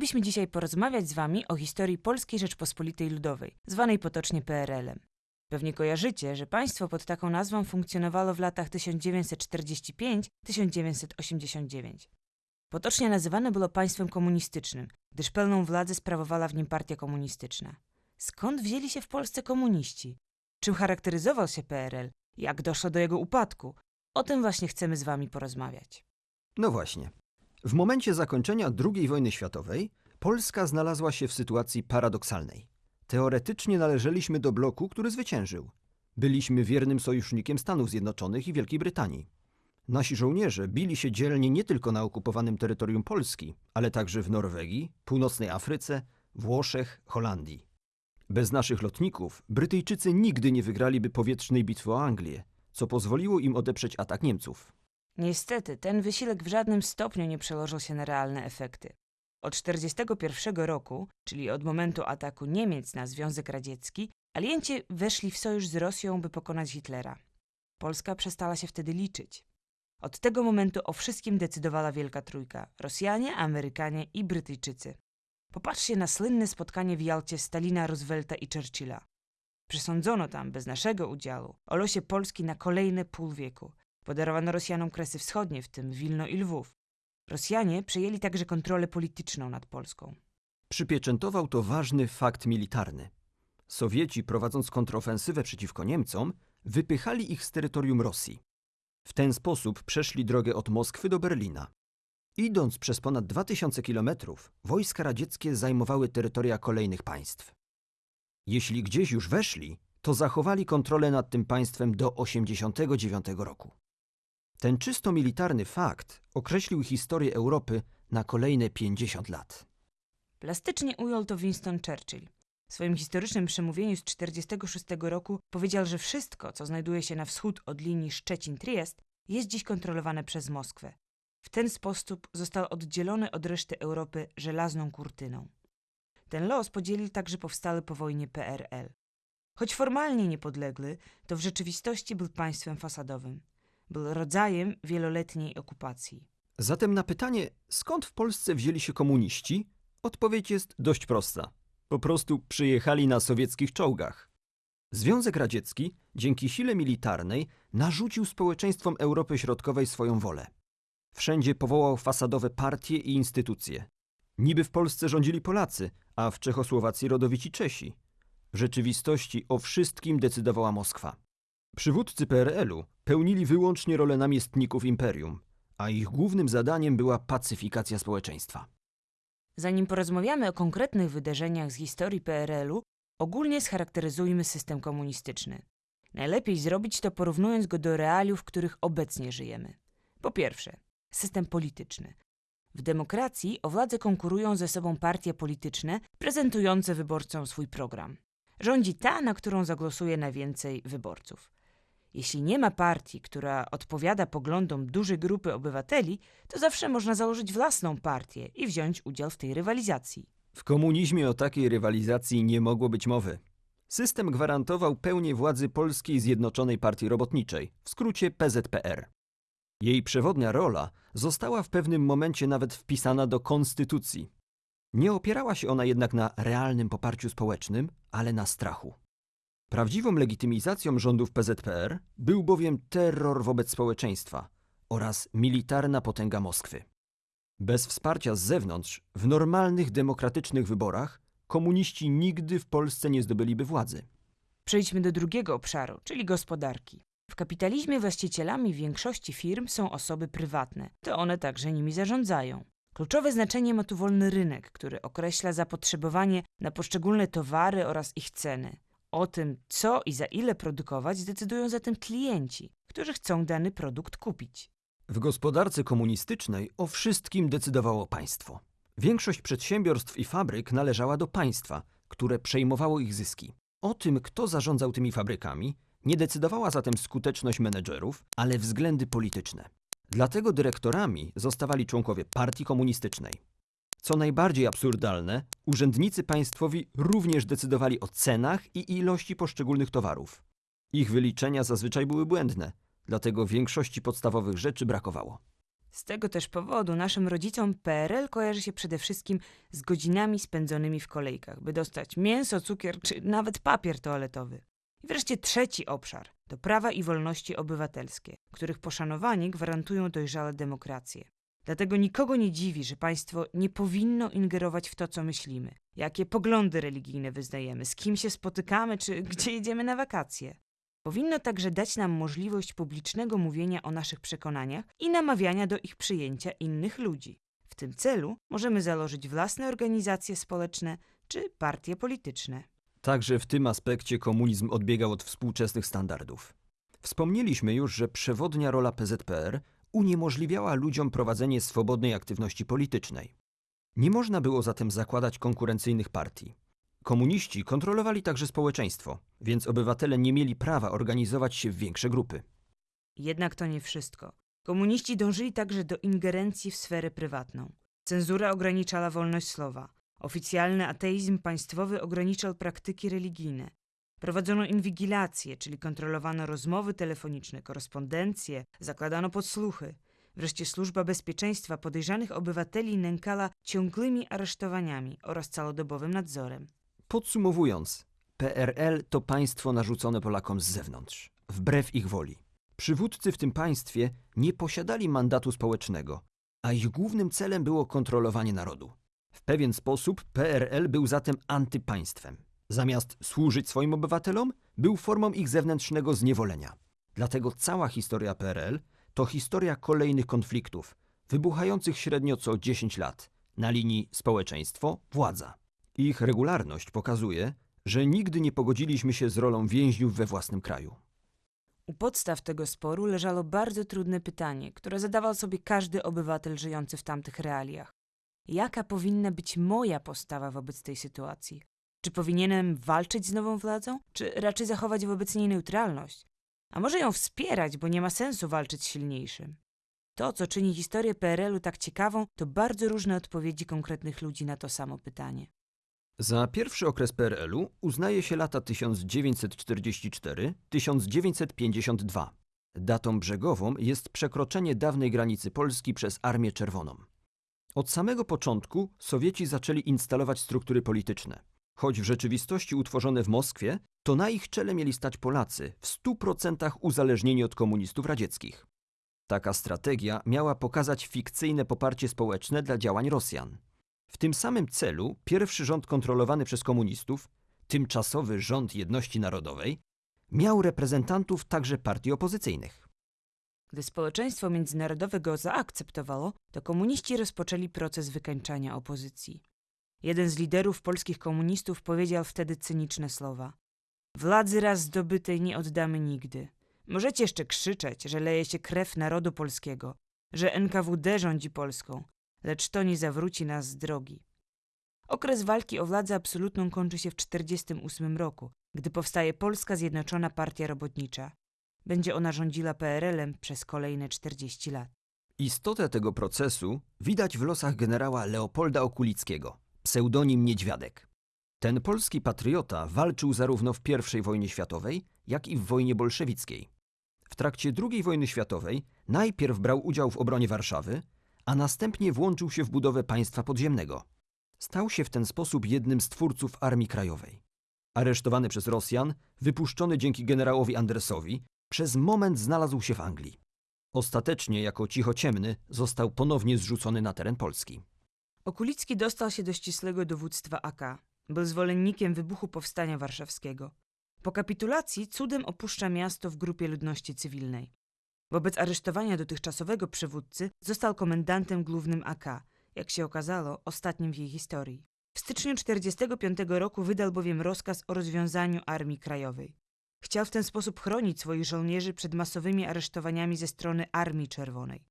Chcielibyśmy dzisiaj porozmawiać z Wami o historii Polskiej Rzeczpospolitej Ludowej, zwanej potocznie PRL-em. Pewnie kojarzycie, że państwo pod taką nazwą funkcjonowało w latach 1945-1989. Potocznie nazywane było państwem komunistycznym, gdyż pełną władzę sprawowała w nim partia komunistyczna. Skąd wzięli się w Polsce komuniści? Czym charakteryzował się PRL? Jak doszło do jego upadku? O tym właśnie chcemy z Wami porozmawiać. No właśnie. W momencie zakończenia II wojny światowej Polska znalazła się w sytuacji paradoksalnej. Teoretycznie należeliśmy do bloku, który zwyciężył. Byliśmy wiernym sojusznikiem Stanów Zjednoczonych i Wielkiej Brytanii. Nasi żołnierze bili się dzielnie nie tylko na okupowanym terytorium Polski, ale także w Norwegii, Północnej Afryce, Włoszech, Holandii. Bez naszych lotników Brytyjczycy nigdy nie wygraliby powietrznej bitwy o Anglię, co pozwoliło im odeprzeć atak Niemców. Niestety, ten wysiłek w żadnym stopniu nie przełożył się na realne efekty. Od 1941 roku, czyli od momentu ataku Niemiec na Związek Radziecki, alienci weszli w sojusz z Rosją, by pokonać Hitlera. Polska przestała się wtedy liczyć. Od tego momentu o wszystkim decydowała Wielka Trójka Rosjanie, Amerykanie i Brytyjczycy. Popatrzcie na słynne spotkanie w Jalcie Stalina, Roosevelta i Churchilla. Przesądzono tam, bez naszego udziału, o losie Polski na kolejne pół wieku. Podarowano Rosjanom Kresy Wschodnie, w tym Wilno i Lwów. Rosjanie przejęli także kontrolę polityczną nad Polską. Przypieczętował to ważny fakt militarny. Sowieci, prowadząc kontrofensywę przeciwko Niemcom, wypychali ich z terytorium Rosji. W ten sposób przeszli drogę od Moskwy do Berlina. Idąc przez ponad 2000 kilometrów, wojska radzieckie zajmowały terytoria kolejnych państw. Jeśli gdzieś już weszli, to zachowali kontrolę nad tym państwem do 1989 roku. Ten czysto militarny fakt określił historię Europy na kolejne 50 lat. Plastycznie ujął to Winston Churchill. W swoim historycznym przemówieniu z 1946 roku powiedział, że wszystko, co znajduje się na wschód od linii Szczecin-Triest, jest dziś kontrolowane przez Moskwę. W ten sposób został oddzielony od reszty Europy żelazną kurtyną. Ten los podzielił także powstały po wojnie PRL. Choć formalnie niepodległy, to w rzeczywistości był państwem fasadowym. Był rodzajem wieloletniej okupacji. Zatem na pytanie, skąd w Polsce wzięli się komuniści, odpowiedź jest dość prosta. Po prostu przyjechali na sowieckich czołgach. Związek Radziecki, dzięki sile militarnej, narzucił społeczeństwom Europy Środkowej swoją wolę. Wszędzie powołał fasadowe partie i instytucje. Niby w Polsce rządzili Polacy, a w Czechosłowacji rodowici Czesi. W rzeczywistości o wszystkim decydowała Moskwa. Przywódcy PRL-u pełnili wyłącznie rolę namiestników imperium, a ich głównym zadaniem była pacyfikacja społeczeństwa. Zanim porozmawiamy o konkretnych wydarzeniach z historii PRL-u, ogólnie scharakteryzujmy system komunistyczny. Najlepiej zrobić to porównując go do realiów, w których obecnie żyjemy. Po pierwsze, system polityczny. W demokracji o władzę konkurują ze sobą partie polityczne prezentujące wyborcom swój program. Rządzi ta, na którą zagłosuje najwięcej wyborców. Jeśli nie ma partii, która odpowiada poglądom dużej grupy obywateli, to zawsze można założyć własną partię i wziąć udział w tej rywalizacji. W komunizmie o takiej rywalizacji nie mogło być mowy. System gwarantował pełnię władzy Polskiej Zjednoczonej Partii Robotniczej, w skrócie PZPR. Jej przewodnia rola została w pewnym momencie nawet wpisana do konstytucji. Nie opierała się ona jednak na realnym poparciu społecznym, ale na strachu. Prawdziwą legitymizacją rządów PZPR był bowiem terror wobec społeczeństwa oraz militarna potęga Moskwy. Bez wsparcia z zewnątrz, w normalnych demokratycznych wyborach, komuniści nigdy w Polsce nie zdobyliby władzy. Przejdźmy do drugiego obszaru, czyli gospodarki. W kapitalizmie właścicielami większości firm są osoby prywatne, to one także nimi zarządzają. Kluczowe znaczenie ma tu wolny rynek, który określa zapotrzebowanie na poszczególne towary oraz ich ceny. O tym, co i za ile produkować, decydują zatem klienci, którzy chcą dany produkt kupić. W gospodarce komunistycznej o wszystkim decydowało państwo. Większość przedsiębiorstw i fabryk należała do państwa, które przejmowało ich zyski. O tym, kto zarządzał tymi fabrykami, nie decydowała zatem skuteczność menedżerów, ale względy polityczne. Dlatego dyrektorami zostawali członkowie partii komunistycznej. Co najbardziej absurdalne, urzędnicy państwowi również decydowali o cenach i ilości poszczególnych towarów. Ich wyliczenia zazwyczaj były błędne, dlatego większości podstawowych rzeczy brakowało. Z tego też powodu naszym rodzicom PRL kojarzy się przede wszystkim z godzinami spędzonymi w kolejkach, by dostać mięso, cukier czy nawet papier toaletowy. I wreszcie trzeci obszar to prawa i wolności obywatelskie, których poszanowanie gwarantują dojrzałe demokracje. Dlatego nikogo nie dziwi, że państwo nie powinno ingerować w to, co myślimy, jakie poglądy religijne wyznajemy, z kim się spotykamy czy gdzie jedziemy na wakacje. Powinno także dać nam możliwość publicznego mówienia o naszych przekonaniach i namawiania do ich przyjęcia innych ludzi. W tym celu możemy założyć własne organizacje społeczne czy partie polityczne. Także w tym aspekcie komunizm odbiegał od współczesnych standardów. Wspomnieliśmy już, że przewodnia rola PZPR uniemożliwiała ludziom prowadzenie swobodnej aktywności politycznej. Nie można było zatem zakładać konkurencyjnych partii. Komuniści kontrolowali także społeczeństwo, więc obywatele nie mieli prawa organizować się w większe grupy. Jednak to nie wszystko. Komuniści dążyli także do ingerencji w sferę prywatną. Cenzura ograniczała wolność słowa. Oficjalny ateizm państwowy ograniczał praktyki religijne. Prowadzono inwigilację, czyli kontrolowano rozmowy telefoniczne, korespondencje, zakładano podsłuchy. Wreszcie służba bezpieczeństwa podejrzanych obywateli nękala ciągłymi aresztowaniami oraz całodobowym nadzorem. Podsumowując, PRL to państwo narzucone Polakom z zewnątrz, wbrew ich woli. Przywódcy w tym państwie nie posiadali mandatu społecznego, a ich głównym celem było kontrolowanie narodu. W pewien sposób PRL był zatem antypaństwem. Zamiast służyć swoim obywatelom, był formą ich zewnętrznego zniewolenia. Dlatego cała historia PRL to historia kolejnych konfliktów, wybuchających średnio co 10 lat, na linii społeczeństwo-władza. Ich regularność pokazuje, że nigdy nie pogodziliśmy się z rolą więźniów we własnym kraju. U podstaw tego sporu leżało bardzo trudne pytanie, które zadawał sobie każdy obywatel żyjący w tamtych realiach. Jaka powinna być moja postawa wobec tej sytuacji? Czy powinienem walczyć z nową władzą, czy raczej zachować wobec niej neutralność? A może ją wspierać, bo nie ma sensu walczyć z silniejszym? To, co czyni historię PRL-u tak ciekawą, to bardzo różne odpowiedzi konkretnych ludzi na to samo pytanie. Za pierwszy okres PRL-u uznaje się lata 1944-1952. Datą brzegową jest przekroczenie dawnej granicy Polski przez Armię Czerwoną. Od samego początku Sowieci zaczęli instalować struktury polityczne. Choć w rzeczywistości utworzone w Moskwie, to na ich czele mieli stać Polacy, w 100% uzależnieni od komunistów radzieckich. Taka strategia miała pokazać fikcyjne poparcie społeczne dla działań Rosjan. W tym samym celu pierwszy rząd kontrolowany przez komunistów, tymczasowy rząd jedności narodowej, miał reprezentantów także partii opozycyjnych. Gdy społeczeństwo międzynarodowe go zaakceptowało, to komuniści rozpoczęli proces wykańczania opozycji. Jeden z liderów polskich komunistów powiedział wtedy cyniczne słowa: Władzy raz zdobytej nie oddamy nigdy. Możecie jeszcze krzyczeć, że leje się krew narodu polskiego, że NKWD rządzi Polską, lecz to nie zawróci nas z drogi. Okres walki o władzę absolutną kończy się w 1948 roku, gdy powstaje Polska Zjednoczona Partia Robotnicza. Będzie ona rządziła PRL-em przez kolejne 40 lat. Istotę tego procesu widać w losach generała Leopolda Okulickiego, pseudonim Niedźwiadek. Ten polski patriota walczył zarówno w I wojnie światowej, jak i w wojnie bolszewickiej. W trakcie II wojny światowej najpierw brał udział w obronie Warszawy, a następnie włączył się w budowę państwa podziemnego. Stał się w ten sposób jednym z twórców Armii Krajowej. Aresztowany przez Rosjan, wypuszczony dzięki generałowi Andersowi, przez moment znalazł się w Anglii. Ostatecznie, jako cichociemny, został ponownie zrzucony na teren Polski. Okulicki dostał się do ścisłego dowództwa AK. Był zwolennikiem wybuchu powstania warszawskiego. Po kapitulacji cudem opuszcza miasto w grupie ludności cywilnej. Wobec aresztowania dotychczasowego przywódcy został komendantem głównym AK, jak się okazało, ostatnim w jej historii. W styczniu 1945 roku wydał bowiem rozkaz o rozwiązaniu Armii Krajowej. Chciał w ten sposób chronić swoich żołnierzy przed masowymi aresztowaniami ze strony Armii Czerwonej.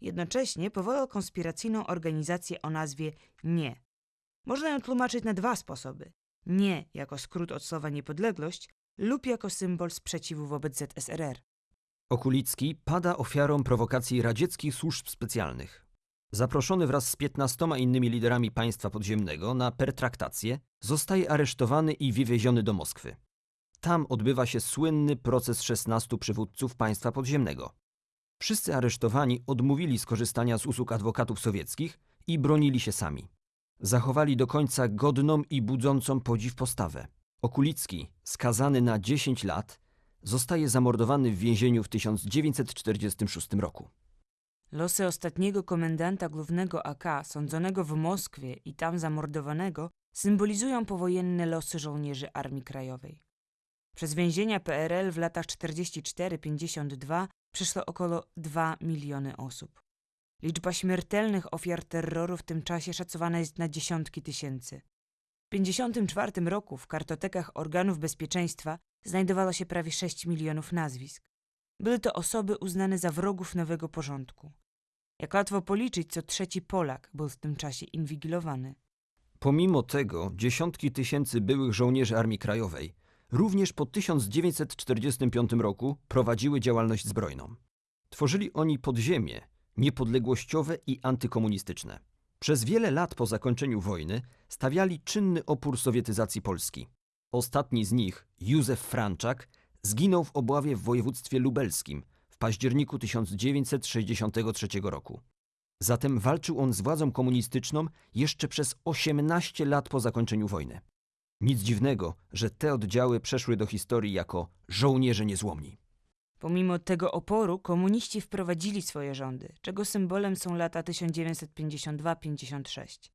Jednocześnie powołał konspiracyjną organizację o nazwie NIE. Można ją tłumaczyć na dwa sposoby. NIE jako skrót od słowa niepodległość lub jako symbol sprzeciwu wobec ZSRR. Okulicki pada ofiarą prowokacji radzieckich służb specjalnych. Zaproszony wraz z 15 innymi liderami państwa podziemnego na pertraktację, zostaje aresztowany i wywieziony do Moskwy. Tam odbywa się słynny proces 16 przywódców państwa podziemnego. Wszyscy aresztowani odmówili skorzystania z usług adwokatów sowieckich i bronili się sami. Zachowali do końca godną i budzącą podziw postawę. Okulicki, skazany na 10 lat, zostaje zamordowany w więzieniu w 1946 roku. Losy ostatniego komendanta głównego AK, sądzonego w Moskwie i tam zamordowanego, symbolizują powojenne losy żołnierzy Armii Krajowej. Przez więzienia PRL w latach 44-52 przeszło około 2 miliony osób. Liczba śmiertelnych ofiar terroru w tym czasie szacowana jest na dziesiątki tysięcy. W 1954 roku w kartotekach organów bezpieczeństwa znajdowało się prawie 6 milionów nazwisk. Były to osoby uznane za wrogów nowego porządku. Jak łatwo policzyć, co trzeci Polak był w tym czasie inwigilowany. Pomimo tego dziesiątki tysięcy byłych żołnierzy Armii Krajowej również po 1945 roku prowadziły działalność zbrojną. Tworzyli oni podziemie niepodległościowe i antykomunistyczne. Przez wiele lat po zakończeniu wojny stawiali czynny opór sowietyzacji Polski. Ostatni z nich, Józef Franczak, zginął w obławie w województwie lubelskim w październiku 1963 roku. Zatem walczył on z władzą komunistyczną jeszcze przez 18 lat po zakończeniu wojny. Nic dziwnego, że te oddziały przeszły do historii jako żołnierze niezłomni. Pomimo tego oporu komuniści wprowadzili swoje rządy, czego symbolem są lata 1952-56.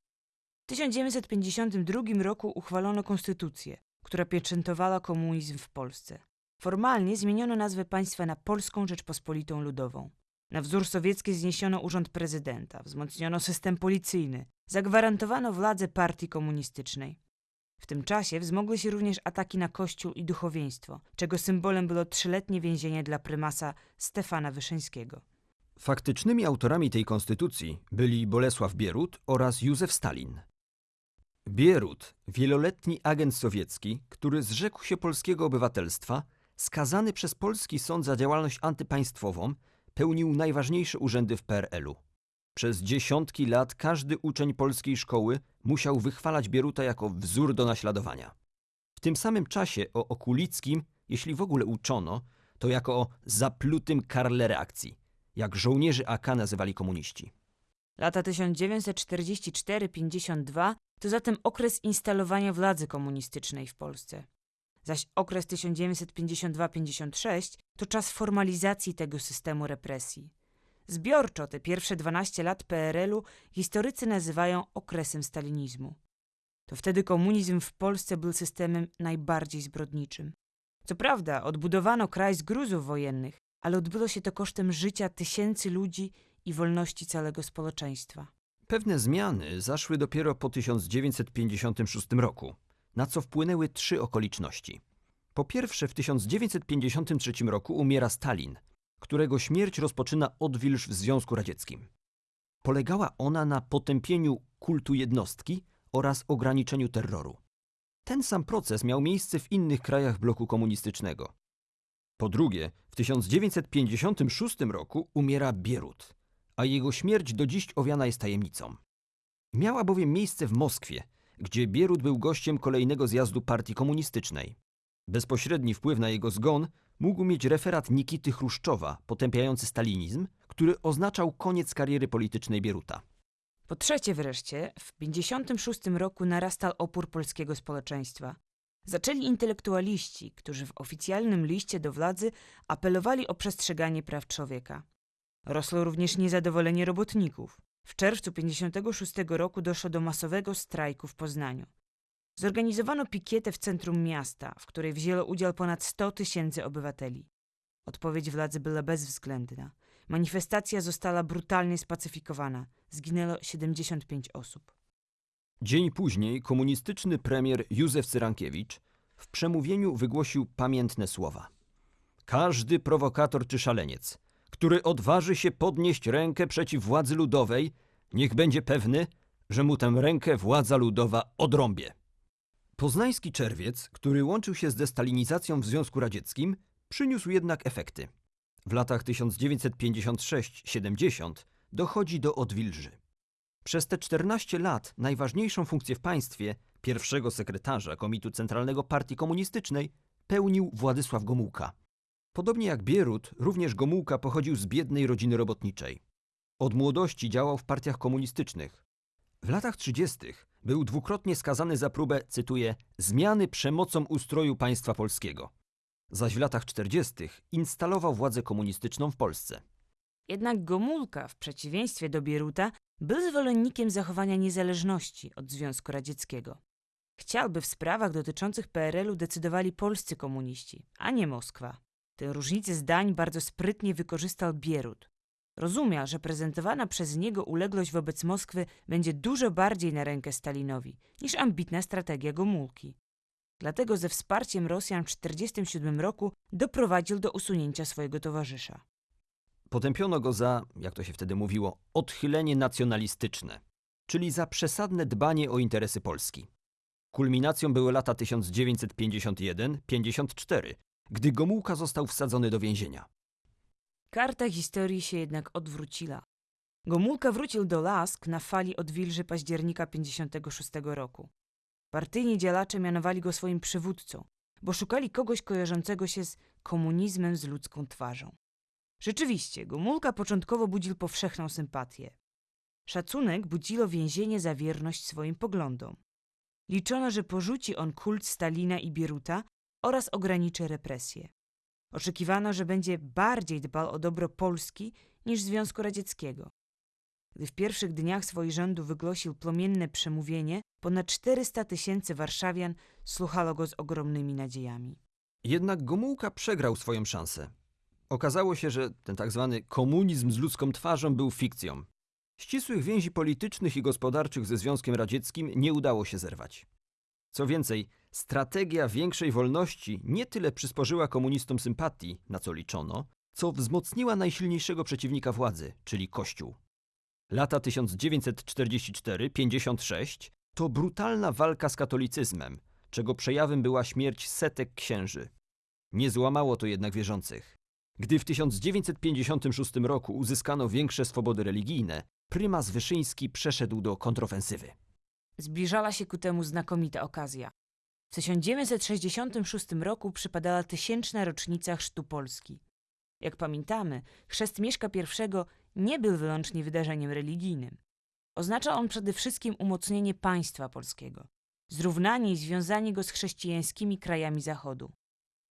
W 1952 roku uchwalono konstytucję, która pieczętowała komunizm w Polsce. Formalnie zmieniono nazwę państwa na Polską Rzeczpospolitą Ludową. Na wzór sowiecki zniesiono urząd prezydenta, wzmocniono system policyjny, zagwarantowano władzę partii komunistycznej. W tym czasie wzmogły się również ataki na kościół i duchowieństwo, czego symbolem było trzyletnie więzienie dla prymasa Stefana Wyszyńskiego. Faktycznymi autorami tej konstytucji byli Bolesław Bierut oraz Józef Stalin. Bierut, wieloletni agent sowiecki, który zrzekł się polskiego obywatelstwa, skazany przez polski sąd za działalność antypaństwową, pełnił najważniejsze urzędy w PRL-u. Przez dziesiątki lat każdy uczeń polskiej szkoły musiał wychwalać Bieruta jako wzór do naśladowania. W tym samym czasie o Okulickim, jeśli w ogóle uczono, to jako o zaplutym karle reakcji, jak żołnierzy AK nazywali komuniści. Lata 1944-52 to zatem okres instalowania władzy komunistycznej w Polsce. Zaś okres 1952-56 to czas formalizacji tego systemu represji. Zbiorczo te pierwsze 12 lat PRL-u historycy nazywają okresem stalinizmu. To wtedy komunizm w Polsce był systemem najbardziej zbrodniczym. Co prawda, odbudowano kraj z gruzów wojennych, ale odbyło się to kosztem życia tysięcy ludzi i wolności całego społeczeństwa. Pewne zmiany zaszły dopiero po 1956 roku, na co wpłynęły trzy okoliczności. Po pierwsze, w 1953 roku umiera Stalin, którego śmierć rozpoczyna odwilż w Związku Radzieckim. Polegała ona na potępieniu kultu jednostki oraz ograniczeniu terroru. Ten sam proces miał miejsce w innych krajach bloku komunistycznego. Po drugie, w 1956 roku umiera Bierut, a jego śmierć do dziś owiana jest tajemnicą. Miała bowiem miejsce w Moskwie, gdzie Bierut był gościem kolejnego zjazdu partii komunistycznej. Bezpośredni wpływ na jego zgon mógł mieć referat Nikity Chruszczowa potępiający stalinizm, który oznaczał koniec kariery politycznej Bieruta. Po trzecie wreszcie, w 1956 roku narastał opór polskiego społeczeństwa. Zaczęli intelektualiści, którzy w oficjalnym liście do władzy apelowali o przestrzeganie praw człowieka. Rosło również niezadowolenie robotników. W czerwcu 1956 roku doszło do masowego strajku w Poznaniu. Zorganizowano pikietę w centrum miasta, w której wzięło udział ponad 100 tysięcy obywateli. Odpowiedź władzy była bezwzględna. Manifestacja została brutalnie spacyfikowana. Zginęło 75 osób. Dzień później komunistyczny premier Józef Cyrankiewicz w przemówieniu wygłosił pamiętne słowa. Każdy prowokator czy szaleniec, który odważy się podnieść rękę przeciw władzy ludowej, niech będzie pewny, że mu tę rękę władza ludowa odrąbie. Poznański czerwiec, który łączył się z destalinizacją w Związku Radzieckim, przyniósł jednak efekty. W latach 1956-70 dochodzi do odwilży. Przez te 14 lat najważniejszą funkcję w państwie, pierwszego sekretarza Komitu Centralnego Partii Komunistycznej, pełnił Władysław Gomułka. Podobnie jak Bierut, również Gomułka pochodził z biednej rodziny robotniczej. Od młodości działał w partiach komunistycznych. W latach 30. był dwukrotnie skazany za próbę, cytuję, zmiany przemocą ustroju państwa polskiego. Zaś w latach 40. instalował władzę komunistyczną w Polsce. Jednak Gomulka, w przeciwieństwie do Bieruta, był zwolennikiem zachowania niezależności od Związku Radzieckiego. Chciał, by w sprawach dotyczących PRL-u decydowali polscy komuniści, a nie Moskwa. Tę różnicę zdań bardzo sprytnie wykorzystał Bierut. Rozumiał, że prezentowana przez niego uległość wobec Moskwy będzie dużo bardziej na rękę Stalinowi niż ambitna strategia Gomulki. Dlatego ze wsparciem Rosjan w 1947 roku doprowadził do usunięcia swojego towarzysza. Potępiono go za, jak to się wtedy mówiło, odchylenie nacjonalistyczne, czyli za przesadne dbanie o interesy Polski. Kulminacją były lata 1951-54, gdy Gomułka został wsadzony do więzienia. Karta historii się jednak odwróciła. Gomulka wrócił do Lask na fali odwilży października 56 roku. Partyjni działacze mianowali go swoim przywódcą, bo szukali kogoś kojarzącego się z komunizmem z ludzką twarzą. Rzeczywiście, Gomulka początkowo budził powszechną sympatię. Szacunek budziło więzienie za wierność swoim poglądom. Liczono, że porzuci on kult Stalina i Bieruta oraz ograniczy represje. Oczekiwano, że będzie bardziej dbał o dobro Polski niż Związku Radzieckiego. Gdy w pierwszych dniach swojego rządu wygłosił płomienne przemówienie, ponad 400 tysięcy warszawian słuchało go z ogromnymi nadziejami. Jednak Gomułka przegrał swoją szansę. Okazało się, że ten tak zwany komunizm z ludzką twarzą był fikcją. Ścisłych więzi politycznych i gospodarczych ze Związkiem Radzieckim nie udało się zerwać. Co więcej, strategia większej wolności nie tyle przysporzyła komunistom sympatii, na co liczono, co wzmocniła najsilniejszego przeciwnika władzy, czyli Kościół. Lata 1944-56 to brutalna walka z katolicyzmem, czego przejawem była śmierć setek księży. Nie złamało to jednak wierzących. Gdy w 1956 roku uzyskano większe swobody religijne, prymas Wyszyński przeszedł do kontrofensywy. Zbliżała się ku temu znakomita okazja. W 1966 roku przypadała tysięczna rocznica chrztu Polski. Jak pamiętamy, chrzest Mieszka I nie był wyłącznie wydarzeniem religijnym. Oznacza on przede wszystkim umocnienie państwa polskiego, zrównanie i związanie go z chrześcijańskimi krajami Zachodu.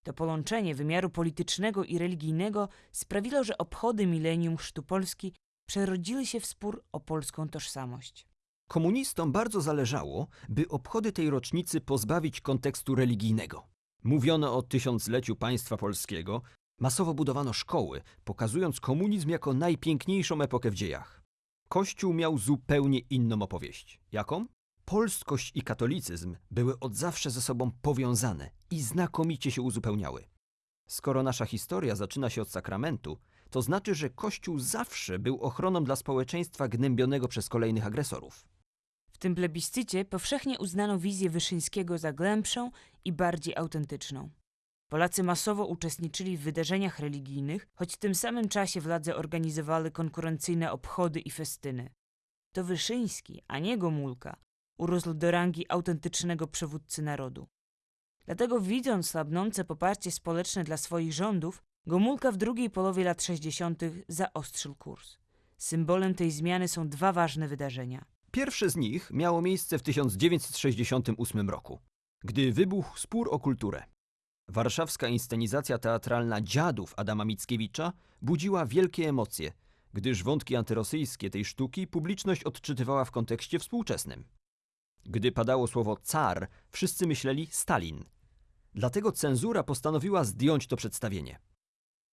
To połączenie wymiaru politycznego i religijnego sprawiło, że obchody milenium chrztu Polski przerodziły się w spór o polską tożsamość. Komunistom bardzo zależało, by obchody tej rocznicy pozbawić kontekstu religijnego. Mówiono o tysiącleciu państwa polskiego, masowo budowano szkoły, pokazując komunizm jako najpiękniejszą epokę w dziejach. Kościół miał zupełnie inną opowieść. Jaką? Polskość i katolicyzm były od zawsze ze sobą powiązane i znakomicie się uzupełniały. Skoro nasza historia zaczyna się od sakramentu, to znaczy, że Kościół zawsze był ochroną dla społeczeństwa gnębionego przez kolejnych agresorów. Tym plebiscycie powszechnie uznano wizję Wyszyńskiego za głębszą i bardziej autentyczną. Polacy masowo uczestniczyli w wydarzeniach religijnych, choć w tym samym czasie władze organizowały konkurencyjne obchody i festyny. To Wyszyński, a nie Gomulka, urósł do rangi autentycznego przywódcy narodu. Dlatego widząc słabnące poparcie społeczne dla swoich rządów, Gomulka w drugiej połowie lat 60. zaostrzył kurs. Symbolem tej zmiany są dwa ważne wydarzenia. Pierwsze z nich miało miejsce w 1968 roku, gdy wybuchł spór o kulturę. Warszawska inscenizacja teatralna Dziadów Adama Mickiewicza budziła wielkie emocje, gdyż wątki antyrosyjskie tej sztuki publiczność odczytywała w kontekście współczesnym. Gdy padało słowo car, wszyscy myśleli Stalin. Dlatego cenzura postanowiła zdjąć to przedstawienie.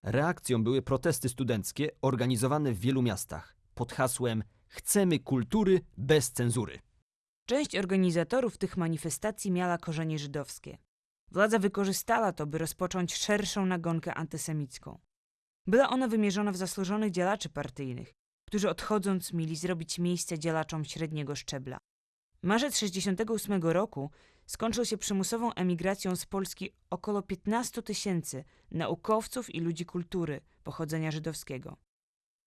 Reakcją były protesty studenckie organizowane w wielu miastach pod hasłem Chcemy kultury bez cenzury. Część organizatorów tych manifestacji miała korzenie żydowskie. Władza wykorzystała to, by rozpocząć szerszą nagonkę antysemicką. Była ona wymierzona w zasłużonych działaczy partyjnych, którzy odchodząc mieli zrobić miejsce działaczom średniego szczebla. Marzec 1968 roku skończył się przymusową emigracją z Polski około 15 tysięcy naukowców i ludzi kultury pochodzenia żydowskiego.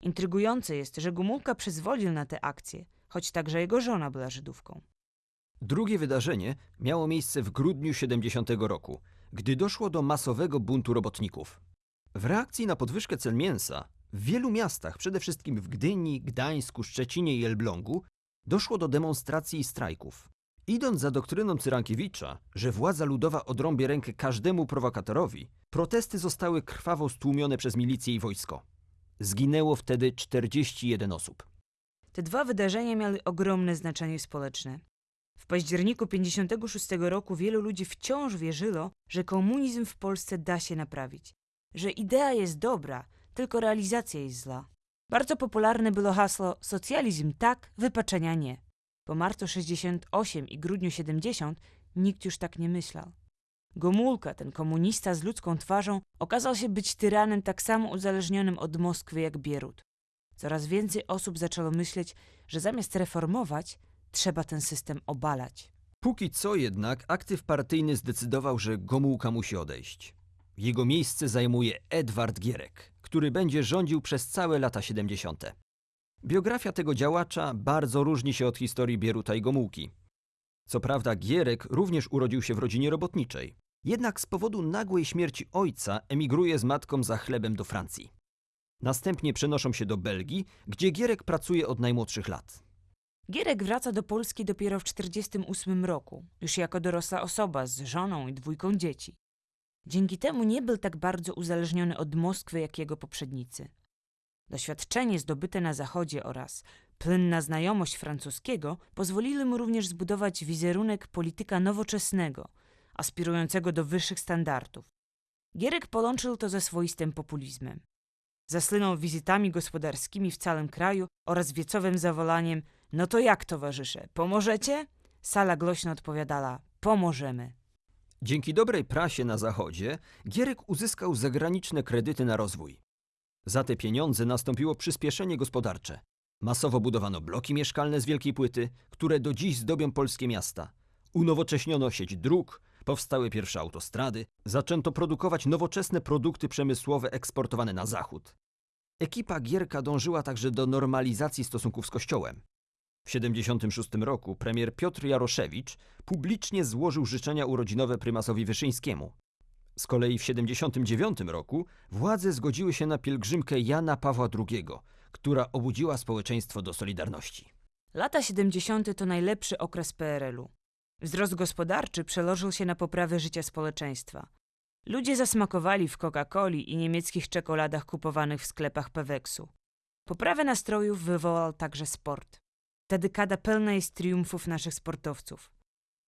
Intrygujące jest, że Gumulka przyzwolił na tę akcję, choć także jego żona była Żydówką. Drugie wydarzenie miało miejsce w grudniu 70 roku, gdy doszło do masowego buntu robotników. W reakcji na podwyżkę cen mięsa w wielu miastach, przede wszystkim w Gdyni, Gdańsku, Szczecinie i Elblągu, doszło do demonstracji i strajków. Idąc za doktryną Cyrankiewicza, że władza ludowa odrąbie rękę każdemu prowokatorowi, protesty zostały krwawo stłumione przez milicję i wojsko. Zginęło wtedy 41 osób. Te dwa wydarzenia miały ogromne znaczenie społeczne. W październiku 56 roku wielu ludzi wciąż wierzyło, że komunizm w Polsce da się naprawić, że idea jest dobra, tylko realizacja jest zła. Bardzo popularne było hasło socjalizm tak, wypaczenia nie. Po marcu 68 i grudniu 70 nikt już tak nie myślał. Gomulka, ten komunista z ludzką twarzą, okazał się być tyranem tak samo uzależnionym od Moskwy jak Bierut. Coraz więcej osób zaczęło myśleć, że zamiast reformować, trzeba ten system obalać. Póki co jednak aktyw partyjny zdecydował, że Gomułka musi odejść. Jego miejsce zajmuje Edward Gierek, który będzie rządził przez całe lata 70. Biografia tego działacza bardzo różni się od historii Bieruta i Gomułki. Co prawda Gierek również urodził się w rodzinie robotniczej, jednak z powodu nagłej śmierci ojca emigruje z matką za chlebem do Francji. Następnie przenoszą się do Belgii, gdzie Gierek pracuje od najmłodszych lat. Gierek wraca do Polski dopiero w 1948 roku, już jako dorosła osoba z żoną i dwójką dzieci. Dzięki temu nie był tak bardzo uzależniony od Moskwy jak jego poprzednicy. Doświadczenie zdobyte na Zachodzie oraz płynna znajomość francuskiego pozwoliły mu również zbudować wizerunek polityka nowoczesnego, aspirującego do wyższych standardów. Gierek połączył to ze swoistym populizmem. Zasłynął wizytami gospodarskimi w całym kraju oraz wiecowym zawolaniem No to jak, towarzysze, pomożecie? Sala głośno odpowiadała Pomożemy. Dzięki dobrej prasie na Zachodzie Gierek uzyskał zagraniczne kredyty na rozwój. Za te pieniądze nastąpiło przyspieszenie gospodarcze. Masowo budowano bloki mieszkalne z wielkiej płyty, które do dziś zdobią polskie miasta. Unowocześniono sieć dróg, powstały pierwsze autostrady, zaczęto produkować nowoczesne produkty przemysłowe eksportowane na zachód. Ekipa Gierka dążyła także do normalizacji stosunków z Kościołem. W 1976 roku premier Piotr Jaroszewicz publicznie złożył życzenia urodzinowe prymasowi Wyszyńskiemu. Z kolei w 1979 roku władze zgodziły się na pielgrzymkę Jana Pawła II, która obudziła społeczeństwo do solidarności. Lata 70. to najlepszy okres PRL-u. Wzrost gospodarczy przełożył się na poprawę życia społeczeństwa. Ludzie zasmakowali w Coca-Coli i niemieckich czekoladach kupowanych w sklepach Peweksu. Poprawę nastrojów wywołał także sport. Ta dekada pełna jest triumfów naszych sportowców.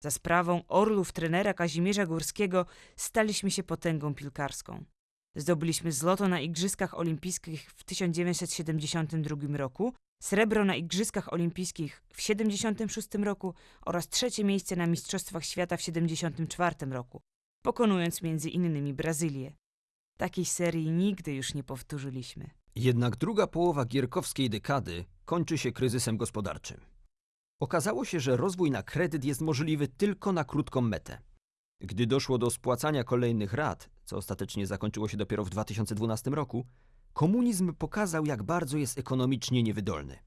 Za sprawą orlów trenera Kazimierza Górskiego staliśmy się potęgą piłkarską. Zdobyliśmy złoto na Igrzyskach Olimpijskich w 1972 roku, srebro na Igrzyskach Olimpijskich w 1976 roku oraz trzecie miejsce na Mistrzostwach Świata w 1974 roku, pokonując między innymi Brazylię. Takiej serii nigdy już nie powtórzyliśmy. Jednak druga połowa gierkowskiej dekady kończy się kryzysem gospodarczym. Okazało się, że rozwój na kredyt jest możliwy tylko na krótką metę. Gdy doszło do spłacania kolejnych rat, co ostatecznie zakończyło się dopiero w 2012 roku, komunizm pokazał, jak bardzo jest ekonomicznie niewydolny.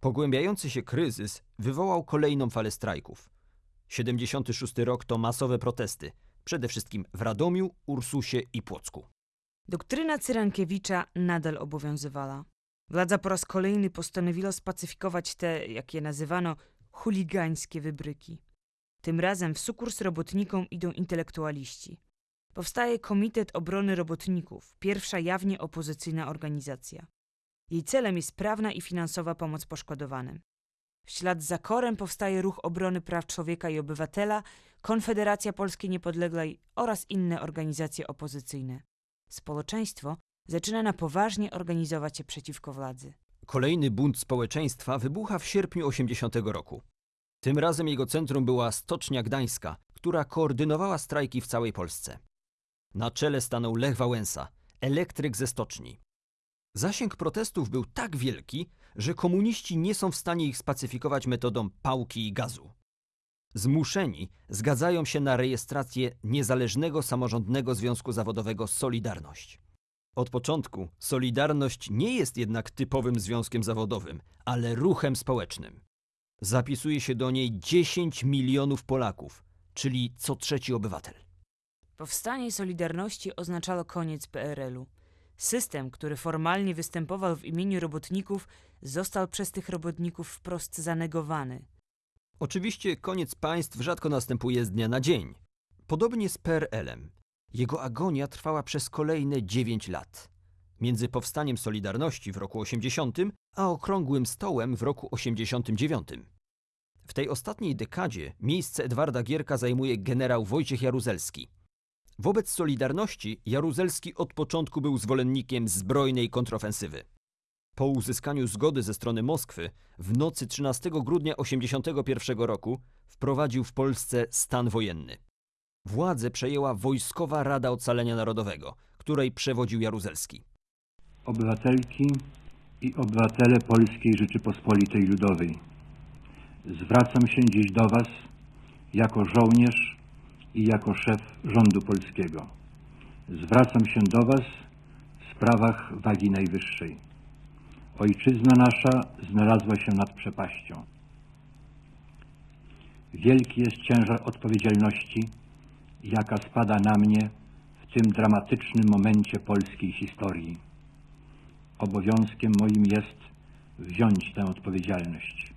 Pogłębiający się kryzys wywołał kolejną falę strajków. 76 rok to masowe protesty, przede wszystkim w Radomiu, Ursusie i Płocku. Doktryna Cyrankiewicza nadal obowiązywała. Władza po raz kolejny postanowiła spacyfikować te, jak je nazywano, chuligańskie wybryki. Tym razem w sukurs robotnikom idą intelektualiści. Powstaje Komitet Obrony Robotników, pierwsza jawnie opozycyjna organizacja. Jej celem jest prawna i finansowa pomoc poszkodowanym. W ślad za korem powstaje Ruch Obrony Praw Człowieka i Obywatela, Konfederacja Polskiej Niepodległej oraz inne organizacje opozycyjne. Społeczeństwo zaczyna na poważnie organizować się przeciwko władzy. Kolejny bunt społeczeństwa wybucha w sierpniu 80 roku. Tym razem jego centrum była Stocznia Gdańska, która koordynowała strajki w całej Polsce. Na czele stanął Lech Wałęsa, elektryk ze stoczni. Zasięg protestów był tak wielki, że komuniści nie są w stanie ich spacyfikować metodą pałki i gazu. Zmuszeni zgadzają się na rejestrację Niezależnego Samorządnego Związku Zawodowego Solidarność. Od początku Solidarność nie jest jednak typowym związkiem zawodowym, ale ruchem społecznym. Zapisuje się do niej 10 milionów Polaków, czyli co trzeci obywatel. Powstanie Solidarności oznaczało koniec PRL-u. System, który formalnie występował w imieniu robotników, został przez tych robotników wprost zanegowany. Oczywiście koniec państw rzadko następuje z dnia na dzień. Podobnie z PRL-em. Jego agonia trwała przez kolejne 9 lat. Między powstaniem Solidarności w roku 80, a okrągłym stołem w roku 89. W tej ostatniej dekadzie miejsce Edwarda Gierka zajmuje generał Wojciech Jaruzelski. Wobec Solidarności Jaruzelski od początku był zwolennikiem zbrojnej kontrofensywy. Po uzyskaniu zgody ze strony Moskwy w nocy 13 grudnia 1981 roku wprowadził w Polsce stan wojenny. Władzę przejęła Wojskowa Rada Ocalenia Narodowego, której przewodził Jaruzelski. Obywatelki i obywatele Polskiej Rzeczypospolitej Ludowej. Zwracam się dziś do Was jako żołnierz i jako szef rządu polskiego. Zwracam się do Was w sprawach wagi najwyższej. Ojczyzna nasza znalazła się nad przepaścią. Wielki jest ciężar odpowiedzialności, jaka spada na mnie w tym dramatycznym momencie polskiej historii. Obowiązkiem moim jest wziąć tę odpowiedzialność.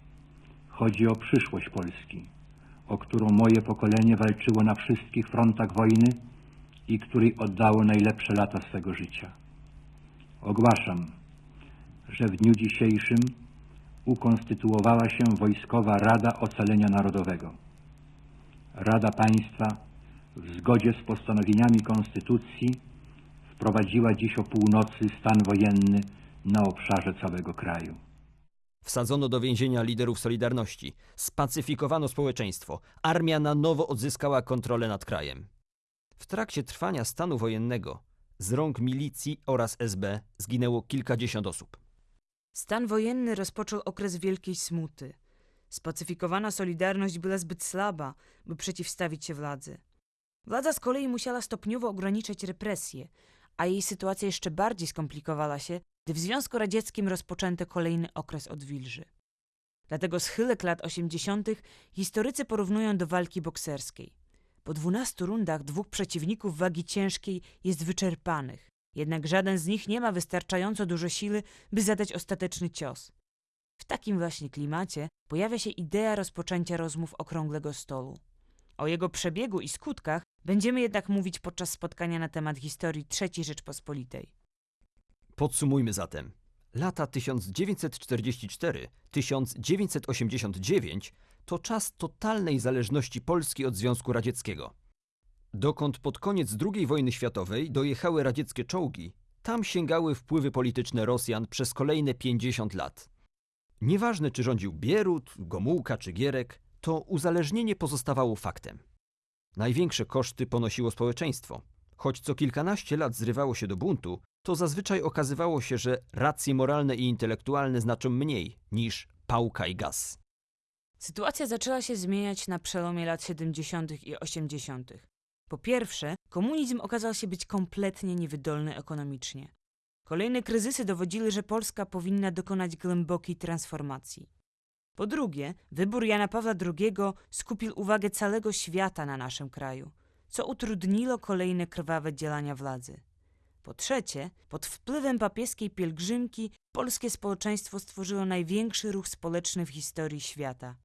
Chodzi o przyszłość Polski, o którą moje pokolenie walczyło na wszystkich frontach wojny i której oddało najlepsze lata swego życia. Ogłaszam, że w dniu dzisiejszym ukonstytuowała się Wojskowa Rada Ocalenia Narodowego. Rada Państwa w zgodzie z postanowieniami Konstytucji wprowadziła dziś o północy stan wojenny na obszarze całego kraju. Wsadzono do więzienia liderów Solidarności, spacyfikowano społeczeństwo, armia na nowo odzyskała kontrolę nad krajem. W trakcie trwania stanu wojennego z rąk milicji oraz SB zginęło kilkadziesiąt osób. Stan wojenny rozpoczął okres wielkiej smuty. Spacyfikowana Solidarność była zbyt słaba, by przeciwstawić się władzy. Władza z kolei musiała stopniowo ograniczać represje, a jej sytuacja jeszcze bardziej skomplikowała się, gdy w Związku Radzieckim rozpoczęto kolejny okres odwilży. Dlatego schylek lat 80. historycy porównują do walki bokserskiej. Po 12 rundach dwóch przeciwników wagi ciężkiej jest wyczerpanych, jednak żaden z nich nie ma wystarczająco dużo siły, by zadać ostateczny cios. W takim właśnie klimacie pojawia się idea rozpoczęcia rozmów okrągłego stołu. O jego przebiegu i skutkach będziemy jednak mówić podczas spotkania na temat historii III Rzeczpospolitej. Podsumujmy zatem. Lata 1944-1989 to czas totalnej zależności Polski od Związku Radzieckiego. Dokąd pod koniec II wojny światowej dojechały radzieckie czołgi, tam sięgały wpływy polityczne Rosjan przez kolejne 50 lat. Nieważne czy rządził Bierut, Gomułka czy Gierek, to uzależnienie pozostawało faktem. Największe koszty ponosiło społeczeństwo. Choć co kilkanaście lat zrywało się do buntu, to zazwyczaj okazywało się, że racje moralne i intelektualne znaczą mniej niż pałka i gaz. Sytuacja zaczęła się zmieniać na przełomie lat 70. i 80. Po pierwsze, komunizm okazał się być kompletnie niewydolny ekonomicznie. Kolejne kryzysy dowodziły, że Polska powinna dokonać głębokiej transformacji. Po drugie, wybór Jana Pawła II skupił uwagę całego świata na naszym kraju, co utrudniło kolejne krwawe działania władzy. Po trzecie, pod wpływem papieskiej pielgrzymki polskie społeczeństwo stworzyło największy ruch społeczny w historii świata.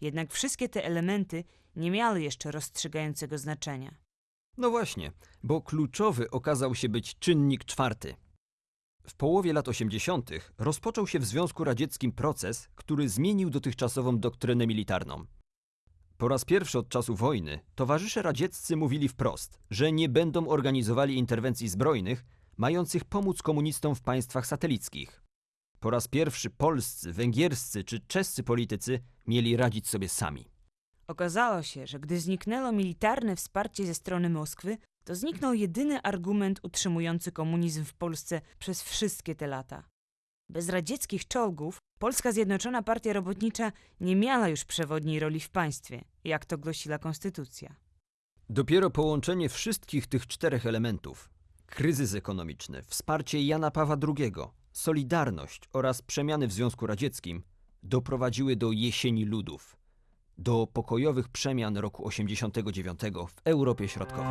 Jednak wszystkie te elementy nie miały jeszcze rozstrzygającego znaczenia. No właśnie, bo kluczowy okazał się być czynnik czwarty. W połowie lat 80. rozpoczął się w Związku Radzieckim proces, który zmienił dotychczasową doktrynę militarną. Po raz pierwszy od czasu wojny towarzysze radzieccy mówili wprost, że nie będą organizowali interwencji zbrojnych mających pomóc komunistom w państwach satelickich. Po raz pierwszy polscy, węgierscy czy czescy politycy mieli radzić sobie sami. Okazało się, że gdy zniknęło militarne wsparcie ze strony Moskwy, to zniknął jedyny argument utrzymujący komunizm w Polsce przez wszystkie te lata. Bez radzieckich czołgów Polska Zjednoczona Partia Robotnicza nie miała już przewodniej roli w państwie, jak to głosiła konstytucja. Dopiero połączenie wszystkich tych czterech elementów kryzys ekonomiczny, wsparcie Jana Pawła II, solidarność oraz przemiany w Związku Radzieckim doprowadziły do jesieni ludów do pokojowych przemian roku 89 w Europie Środkowej.